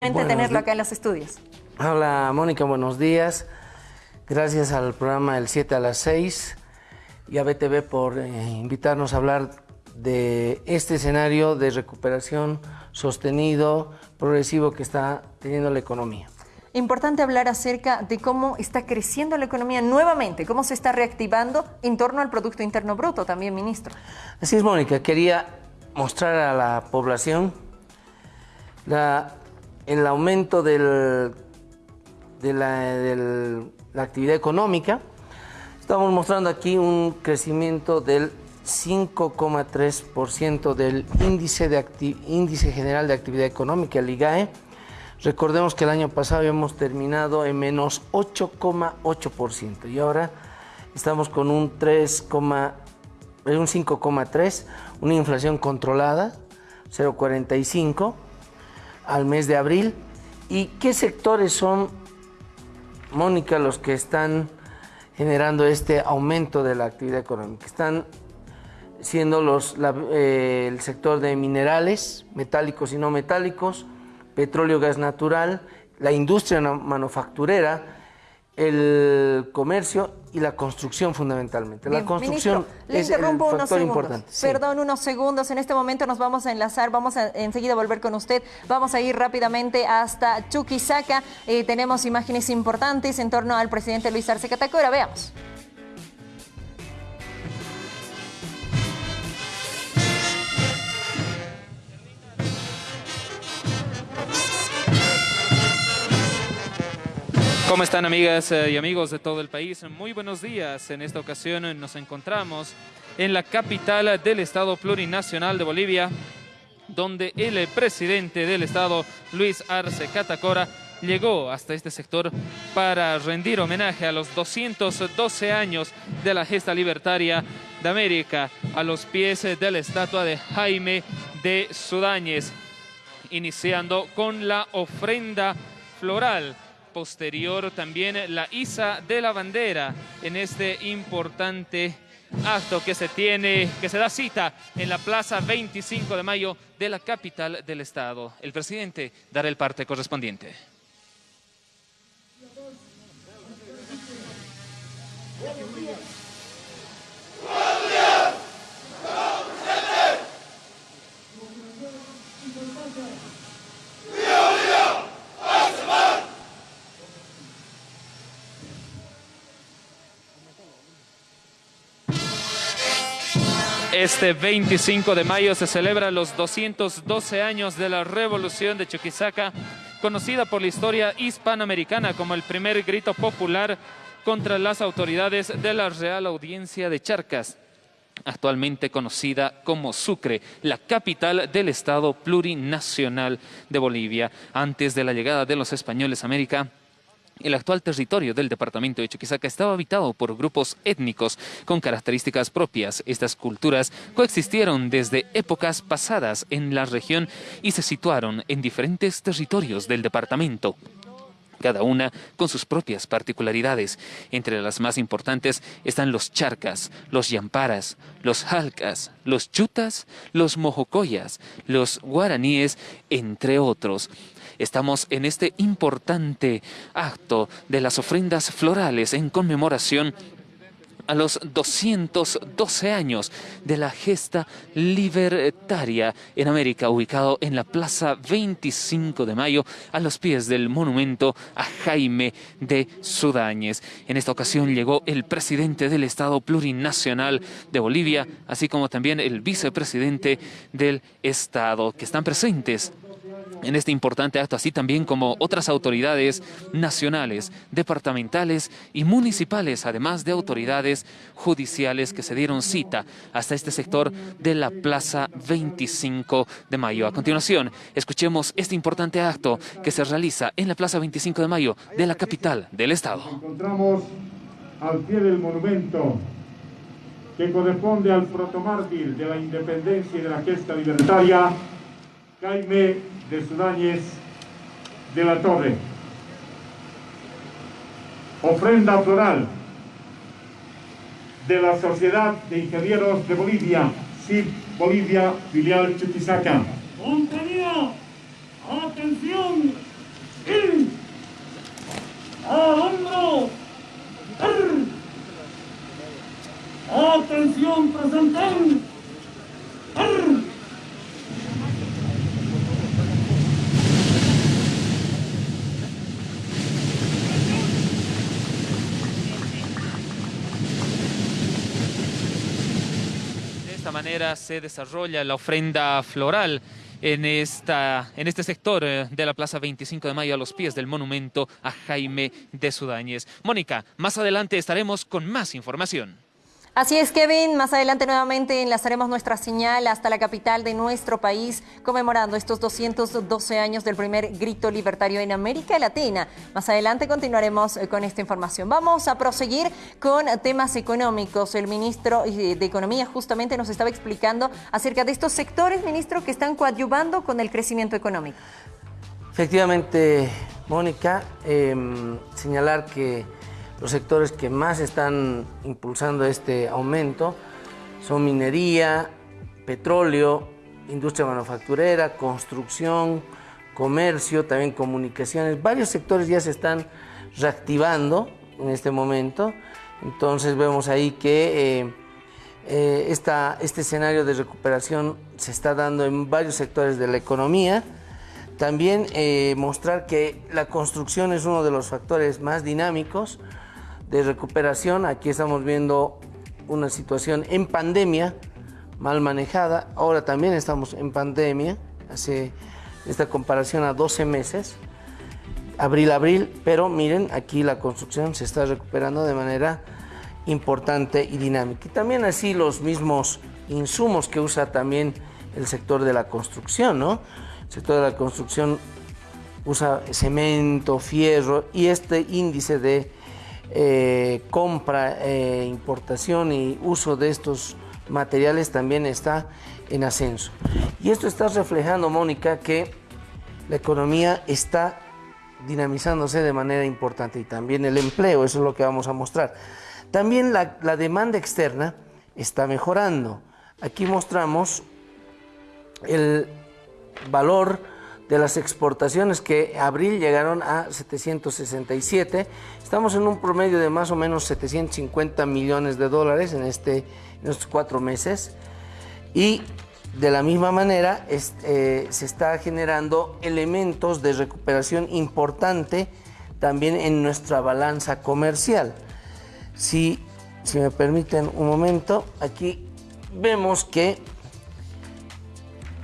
tenerlo acá en los estudios. Hola Mónica, buenos días. Gracias al programa El 7 a las 6 y a BTV por eh, invitarnos a hablar de este escenario de recuperación sostenido, progresivo que está teniendo la economía. Importante hablar acerca de cómo está creciendo la economía nuevamente, cómo se está reactivando en torno al Producto Interno Bruto también, ministro. Así es, Mónica. Quería mostrar a la población la el aumento del, de, la, actividad económica. Estamos mostrando aquí un crecimiento del 5,3% del índice, de índice general de actividad económica, el IGAE. Recordemos que el año pasado habíamos terminado en menos 8,8% y ahora estamos con un 3, un 5,3, una inflación controlada, 0,45 al mes de abril. ¿Y qué sectores son, Mónica, los que están generando este aumento de la actividad económica? Están siendo los, eh, el sector de minerales, metálicos y no metálicos, petróleo, gas natural, la industria manufacturera, el comercio y la construcción fundamentalmente. la construcción es el factor importante. Perdón, unos segundos. En este momento nos vamos a enlazar, vamos a enseguida volver con usted. Vamos a ir rápidamente hasta Chuquisaca. Eh, tenemos imágenes importantes en torno al presidente Luis Arce Catacora. Veamos. ¿Cómo están amigas eh, y amigos de todo el país? Muy buenos días. En esta ocasión nos encontramos en la capital del Estado Plurinacional de Bolivia, donde el presidente del Estado, Luis Arce Catacora, llegó hasta este sector para rendir homenaje a los 212 años de la gesta libertaria de América, a los pies de la estatua de Jaime de Sudáñez, iniciando con la ofrenda floral posterior también la isa de la bandera en este importante acto que se tiene, que se da cita en la plaza 25 de mayo de la capital del estado. El presidente dará el parte correspondiente. Este 25 de mayo se celebra los 212 años de la Revolución de Chuquisaca, conocida por la historia hispanoamericana como el primer grito popular contra las autoridades de la Real Audiencia de Charcas, actualmente conocida como Sucre, la capital del Estado plurinacional de Bolivia. Antes de la llegada de los españoles a América, el actual territorio del departamento de Chuquisaca estaba habitado por grupos étnicos con características propias. Estas culturas coexistieron desde épocas pasadas en la región y se situaron en diferentes territorios del departamento cada una con sus propias particularidades. Entre las más importantes están los charcas, los yamparas, los jalcas, los chutas, los mojocoyas, los guaraníes, entre otros. Estamos en este importante acto de las ofrendas florales en conmemoración a los 212 años de la gesta libertaria en América, ubicado en la Plaza 25 de Mayo, a los pies del monumento a Jaime de Sudáñez. En esta ocasión llegó el presidente del Estado Plurinacional de Bolivia, así como también el vicepresidente del Estado, que están presentes en este importante acto, así también como otras autoridades nacionales, departamentales y municipales, además de autoridades judiciales que se dieron cita hasta este sector de la Plaza 25 de Mayo. A continuación, escuchemos este importante acto que se realiza en la Plaza 25 de Mayo de la capital del Estado. Encontramos al pie del monumento que corresponde al protomártir de la independencia y de la gesta libertaria, Jaime de Sudáñez de la Torre. Ofrenda floral de la Sociedad de Ingenieros de Bolivia, SIB Bolivia, filial Chuquisaca. Compañía, atención, al hombro, atención presente. Manera se desarrolla la ofrenda floral en, esta, en este sector eh, de la Plaza 25 de Mayo a los pies del monumento a Jaime de Sudáñez. Mónica, más adelante estaremos con más información. Así es, Kevin. Más adelante nuevamente enlazaremos nuestra señal hasta la capital de nuestro país, conmemorando estos 212 años del primer grito libertario en América Latina. Más adelante continuaremos eh, con esta información. Vamos a proseguir con temas económicos. El ministro eh, de Economía justamente nos estaba explicando acerca de estos sectores, ministro, que están coadyuvando con el crecimiento económico. Efectivamente, Mónica, em, señalar que los sectores que más están impulsando este aumento son minería, petróleo, industria manufacturera, construcción, comercio, también comunicaciones. Varios sectores ya se están reactivando en este momento. Entonces vemos ahí que eh, eh, este escenario de recuperación se está dando en varios sectores de la economía. También eh, mostrar que la construcción es uno de los factores más dinámicos de recuperación. Aquí estamos viendo una situación en pandemia mal manejada. Ahora también estamos en pandemia, hace esta comparación a 12 meses, abril, abril, pero miren, aquí la construcción se está recuperando de manera importante y dinámica. Y también así los mismos insumos que usa también el sector de la construcción, ¿no? El sector de la construcción usa cemento, fierro y este índice de eh, compra, eh, importación y uso de estos materiales también está en ascenso. Y esto está reflejando, Mónica, que la economía está dinamizándose de manera importante y también el empleo, eso es lo que vamos a mostrar. También la, la demanda externa está mejorando. Aquí mostramos el valor de las exportaciones que abril llegaron a 767. Estamos en un promedio de más o menos 750 millones de dólares en, este, en estos cuatro meses. Y de la misma manera eh, se está generando elementos de recuperación importante también en nuestra balanza comercial. Si, si me permiten un momento, aquí vemos que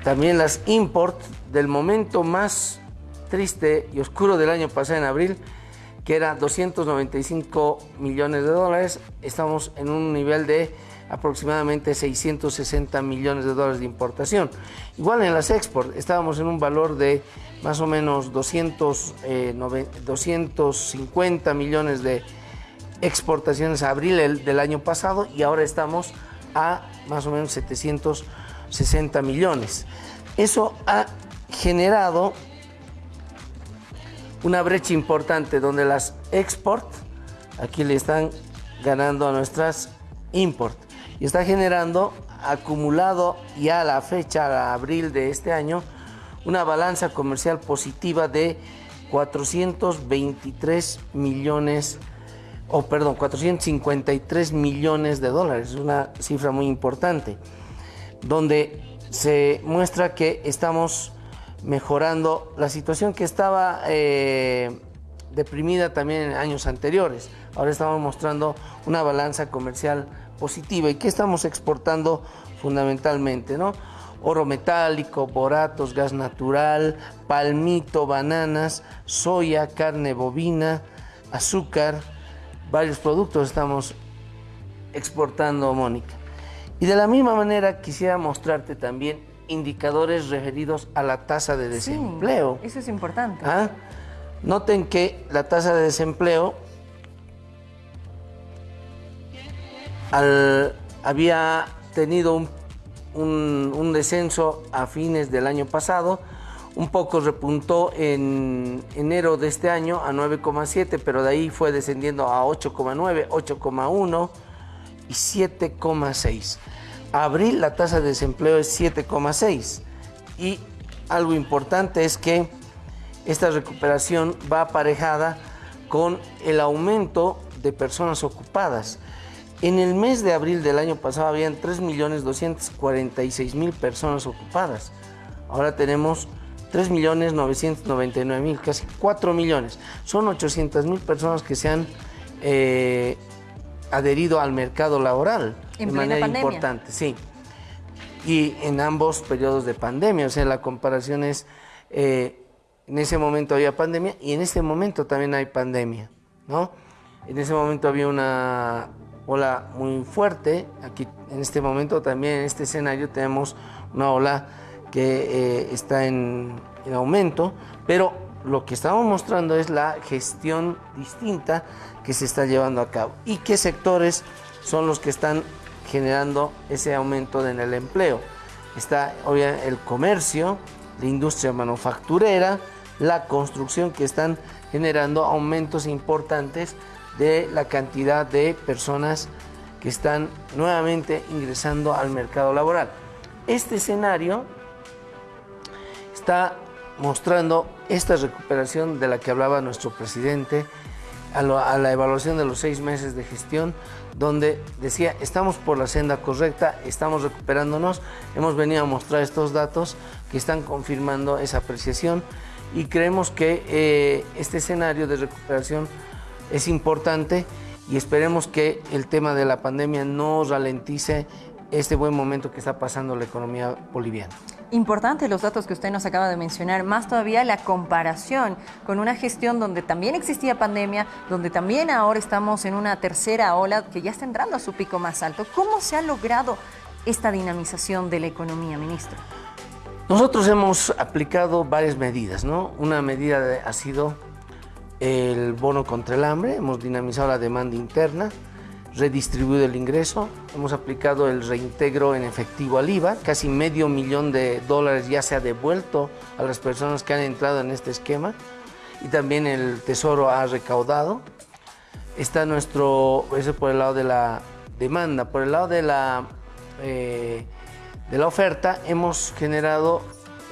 también las import del momento más triste y oscuro del año pasado en abril, que era 295 millones de dólares, estamos en un nivel de aproximadamente 660 millones de dólares de importación. Igual en las export, estábamos en un valor de más o menos 200, 250 eh, millones de exportaciones a abril del año pasado y ahora estamos a más o menos 760 millones. Eso ha generado una brecha importante donde las export aquí le están ganando a nuestras import. Y está generando acumulado ya a la fecha, a abril de este año, una balanza comercial positiva de 423 millones, o perdón, 453 millones de dólares, una cifra muy importante, donde se muestra que estamos mejorando la situación que estaba eh, deprimida también en años anteriores. Ahora estamos mostrando una balanza comercial positiva. ¿Y qué estamos exportando fundamentalmente? ¿no? Oro metálico, boratos, gas natural, palmito, bananas, soya, carne bovina, azúcar, varios productos estamos exportando, Mónica. Y de la misma manera quisiera mostrarte también indicadores referidos a la tasa de desempleo. eso es importante. ¿Ah? Noten que la tasa de desempleo había tenido un, descenso a fines del año pasado, un poco repuntó en enero de este año a 9,7, pero de ahí fue descendiendo a 8,9, 8,1 y 7,6. Abril la tasa de desempleo es 7,6 y algo importante es que esta recuperación va aparejada con el aumento de personas ocupadas. En el mes de abril del año pasado habían 3.246.000 personas ocupadas. Ahora tenemos 3.999.000, casi 4 millones. Son 800.000 personas que se han eh, adherido al mercado laboral de manera importante, sí. y en ambos periodos de pandemia. O sea, la comparación es, eh, en ese momento había pandemia y en este momento también hay pandemia, ¿no? En ese momento había una ola muy fuerte, aquí en este momento también en este escenario tenemos una ola que eh, está en, en aumento, pero lo que estamos mostrando es la gestión distinta que se está llevando a cabo y qué sectores son los que están generando ese aumento en el empleo. Está obviamente el comercio, la industria manufacturera, la construcción que están generando aumentos importantes de la cantidad de personas que están nuevamente ingresando al mercado laboral. Este escenario está mostrando esta recuperación de la que hablaba nuestro presidente a, la evaluación de los seis meses de gestión, donde decía, estamos por la senda correcta, estamos recuperándonos, hemos venido a mostrar estos datos que están confirmando esa apreciación y creemos que eh, este escenario de recuperación es importante y esperemos que el tema de la pandemia no ralentice este buen momento que está pasando la economía boliviana. Importante los datos que usted nos acaba de mencionar, más todavía la comparación con una gestión donde también existía pandemia, donde también ahora estamos en una tercera ola que ya está entrando a su pico más alto. ¿Cómo se ha logrado esta dinamización de la economía, ministro? Nosotros hemos aplicado varias medidas, ¿no? Una medida ha sido el bono contra el hambre, hemos dinamizado la demanda interna, redistribuido el ingreso, hemos aplicado el reintegro en efectivo al IVA, casi medio millón de dólares ya se ha devuelto a las personas que han entrado en este esquema. Y también el Tesoro ha recaudado. Está nuestro, eso por el lado de la demanda, por el lado de la, eh, de la oferta hemos generado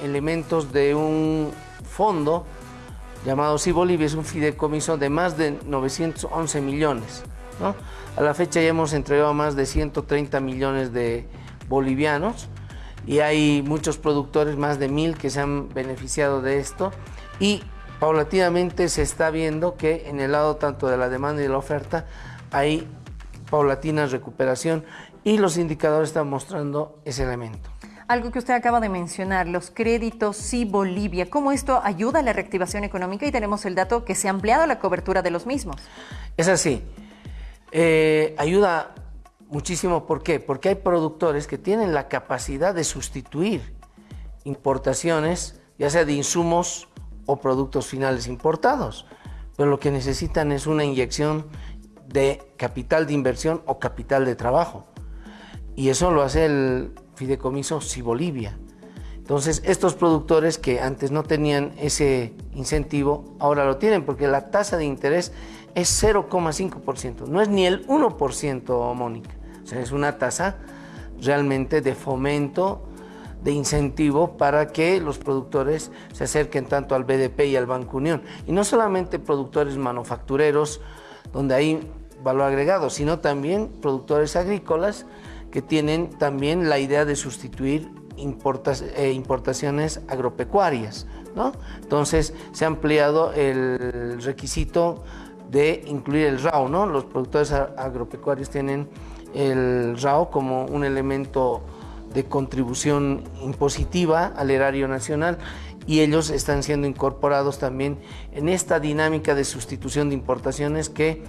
elementos de un fondo llamado Sí Bolivia, es un fideicomiso de más de 911 millones. A la fecha ya hemos entregado más de 130 millones de bolivianos y hay muchos productores, más de mil, que se han beneficiado de esto y paulatinamente se está viendo que en el lado tanto de la demanda y de la oferta hay paulatina recuperación y los indicadores están mostrando ese elemento. Algo que usted acaba de mencionar, los créditos sí Bolivia, ¿cómo esto ayuda a la reactivación económica? Y tenemos el dato que se ha ampliado la cobertura de los mismos. Es así. Eh, ayuda muchísimo, ¿por qué? Porque hay productores que tienen la capacidad de sustituir importaciones, ya sea de insumos o productos finales importados, pero lo que necesitan es una inyección de capital de inversión o capital de trabajo. Y eso lo hace el fideicomiso Si Bolivia. Entonces, estos productores que antes no tenían ese incentivo, ahora lo tienen porque la tasa de interés es 0,5%, no es ni el 1%, Mónica. O sea, es una tasa realmente de fomento, de incentivo para que los productores se acerquen tanto al BDP y al Banco Unión. Y no solamente productores manufactureros, donde hay valor agregado, sino también productores agrícolas que tienen también la idea de sustituir eh, importaciones agropecuarias. ¿no? Entonces se ha ampliado el requisito de incluir el RAO. ¿no? Los productores agropecuarios tienen el RAO como un elemento de contribución impositiva al erario nacional y ellos están siendo incorporados también en esta dinámica de sustitución de importaciones que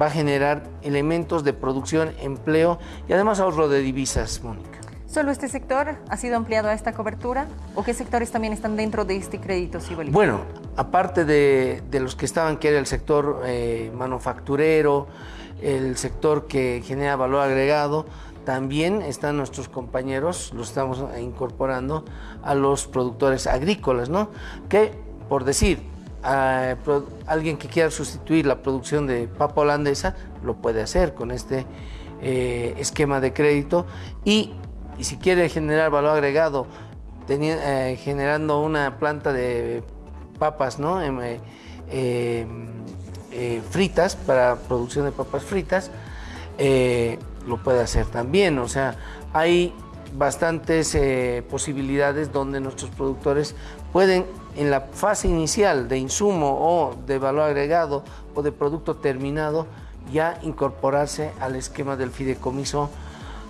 va a generar elementos de producción, empleo y además ahorro de divisas, Mónica. ¿Solo este sector ha sido ampliado a esta cobertura? ¿O qué sectores también están dentro de este crédito Bolivia? Bueno, aparte de, los que estaban, que era el sector eh, manufacturero, el sector que genera valor agregado, también están nuestros compañeros, los estamos incorporando a los productores agrícolas, ¿no? Que, por decir, a alguien que quiera sustituir la producción de papa holandesa lo puede hacer con este eh, esquema de crédito y, si quiere generar valor agregado eh, generando una planta de papas ¿no? Em, eh, fritas para producción de papas fritas lo puede hacer también o sea hay bastantes posibilidades donde nuestros productores pueden en la fase inicial de insumo o de valor agregado o de producto terminado ya incorporarse al esquema del fideicomiso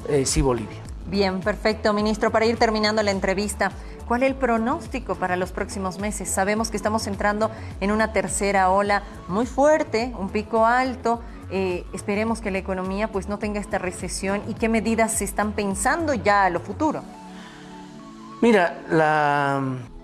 eh, Sí Bolivia. Bien, perfecto, ministro. Para ir terminando la entrevista, ¿cuál es el pronóstico para los próximos meses? Sabemos que estamos entrando en una tercera ola muy fuerte, un pico alto. Eh, esperemos que la economía pues no tenga esta recesión y qué medidas se están pensando ya a lo futuro. Mira, la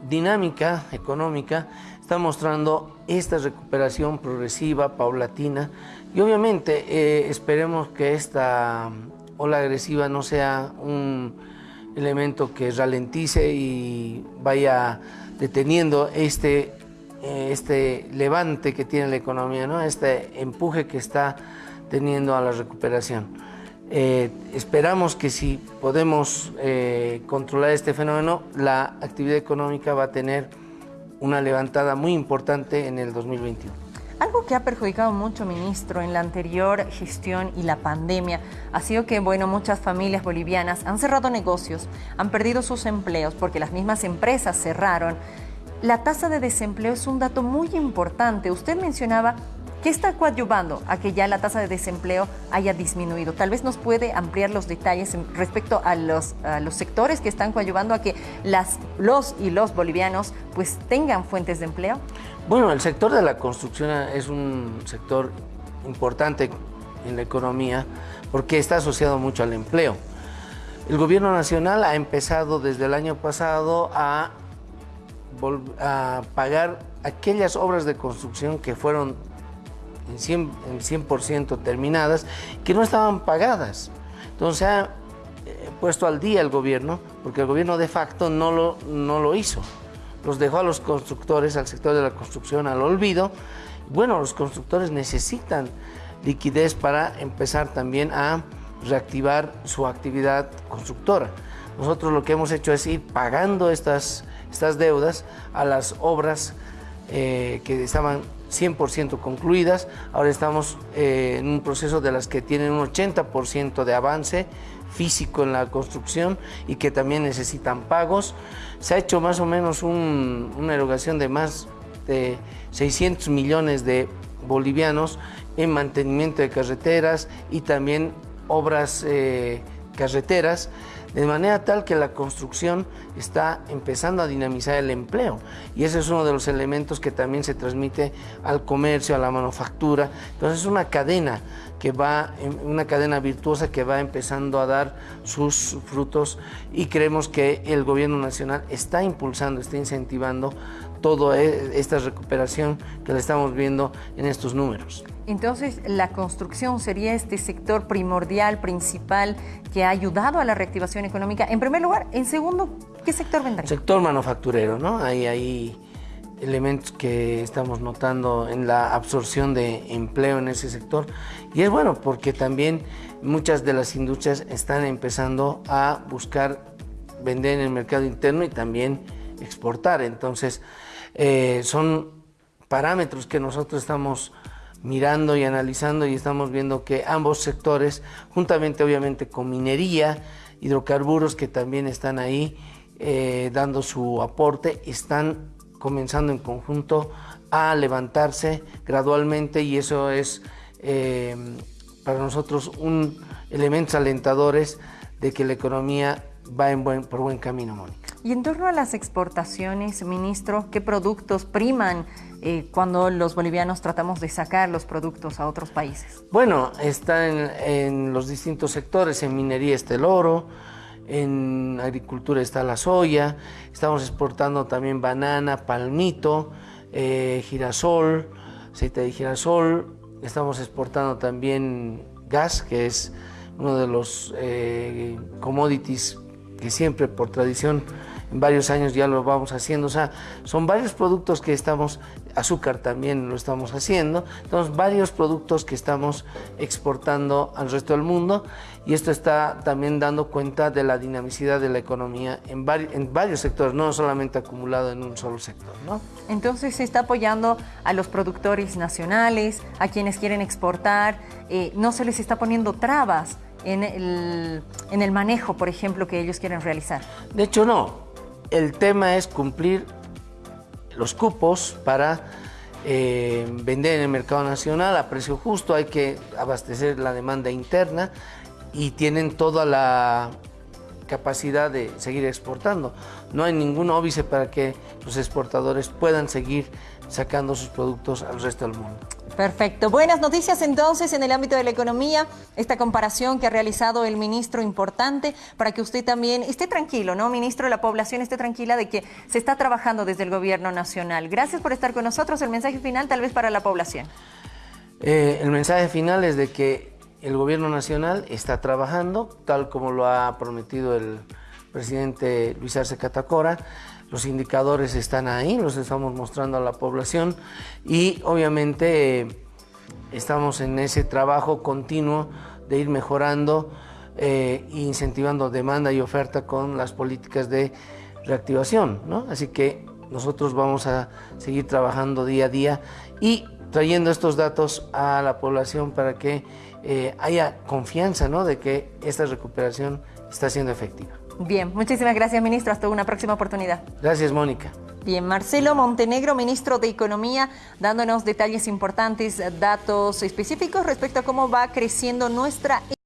dinámica económica está mostrando esta recuperación progresiva, paulatina, y obviamente eh, esperemos que esta ola agresiva no sea un elemento que ralentice y vaya deteniendo este, eh, este levante que tiene la economía, ¿no? este empuje que está teniendo a la recuperación. Eh, esperamos que si podemos eh, controlar este fenómeno, la actividad económica va a tener una levantada muy importante en el 2021. Algo que ha perjudicado mucho, ministro, en la anterior gestión y la pandemia ha sido que, bueno, muchas familias bolivianas han cerrado negocios, han perdido sus empleos porque las mismas empresas cerraron. La tasa de desempleo es un dato muy importante. Usted mencionaba ¿Qué está coadyuvando a que ya la tasa de desempleo haya disminuido? Tal vez nos puede ampliar los detalles respecto a los, sectores que están coadyuvando a que los y los bolivianos pues tengan fuentes de empleo. Bueno, el sector de la construcción es un sector importante en la economía porque está asociado mucho al empleo. El gobierno nacional ha empezado desde el año pasado a pagar aquellas obras de construcción que fueron en 100%, terminadas que no estaban pagadas. Entonces ha eh, puesto al día el gobierno, porque el gobierno de facto no lo, no lo hizo. Los dejó a los constructores, al sector de la construcción, al olvido. Bueno, los constructores necesitan liquidez para empezar también a reactivar su actividad constructora. Nosotros lo que hemos hecho es ir pagando estas, estas deudas a las obras eh, que estaban 100% concluidas. Ahora estamos eh, en un proceso de las que tienen un 80% de avance físico en la construcción y que también necesitan pagos. Se ha hecho más o menos una erogación de más de 600 millones de bolivianos en mantenimiento de carreteras y también obras eh, carreteras de manera tal que la construcción está empezando a dinamizar el empleo y ese es uno de los elementos que también se transmite al comercio, a la manufactura. Entonces es una cadena que va, una cadena virtuosa que va empezando a dar sus frutos y creemos que el gobierno nacional está impulsando, está incentivando toda e, esta recuperación que la estamos viendo en estos números. Entonces, la construcción sería este sector primordial, principal, que ha ayudado a la reactivación económica. En primer lugar, en segundo, ¿qué sector vendrá? Sector manufacturero, ¿no? Hay, hay elementos que estamos notando en la absorción de empleo en ese sector. Y es bueno porque también muchas de las industrias están empezando a buscar vender en el mercado interno y también exportar. Entonces, eh, son parámetros que nosotros estamos mirando y analizando y estamos viendo que ambos sectores, juntamente obviamente con minería, hidrocarburos que también están ahí eh, dando su aporte, están comenzando en conjunto a levantarse gradualmente y eso es eh, para nosotros un elemento alentadores de que la economía va en buen, por buen camino, Mónica. Y en torno a las exportaciones, ministro, ¿qué productos priman eh, cuando los bolivianos tratamos de sacar los productos a otros países? Bueno, está en, los distintos sectores, en minería está el oro, en agricultura está la soya, estamos exportando también banana, palmito, eh, girasol, aceite de girasol, estamos exportando también gas, que es uno de los eh, commodities que siempre por tradición en varios años ya lo vamos haciendo. O sea, son varios productos que estamos, azúcar también lo estamos haciendo, entonces varios productos que estamos exportando al resto del mundo y esto está también dando cuenta de la dinamicidad de la economía en, en varios sectores, no solamente acumulado en un solo sector. ¿no? Entonces se está apoyando a los productores nacionales, a quienes quieren exportar, eh, no se les está poniendo trabas en el, en el manejo, por ejemplo, que ellos quieren realizar. De hecho, no el tema es cumplir los cupos para eh, vender en el mercado nacional a precio justo, hay que abastecer la demanda interna y tienen toda la capacidad de seguir exportando. No hay ningún óbice para que los exportadores puedan seguir sacando sus productos al resto del mundo. Perfecto. Buenas noticias entonces en el ámbito de la economía. Esta comparación que ha realizado el ministro importante para que usted también esté tranquilo, ¿no? Ministro, la población esté tranquila de que se está trabajando desde el gobierno nacional. Gracias por estar con nosotros. El mensaje final tal vez para la población. Eh, el mensaje final es de que el gobierno nacional está trabajando, tal como lo ha prometido el presidente Luis Arce Catacora. Los indicadores están ahí, los estamos mostrando a la población y obviamente eh, estamos en ese trabajo continuo de ir mejorando e incentivando demanda y oferta con las políticas de reactivación. ¿no? Así que nosotros vamos a seguir trabajando día a día y trayendo estos datos a la población para que eh, haya confianza ¿no? de que esta recuperación está siendo efectiva. Bien, muchísimas gracias, ministro. Hasta una próxima oportunidad. Gracias, Mónica. Bien, Marcelo Montenegro, ministro de Economía, dándonos detalles importantes, datos específicos respecto a cómo va creciendo nuestra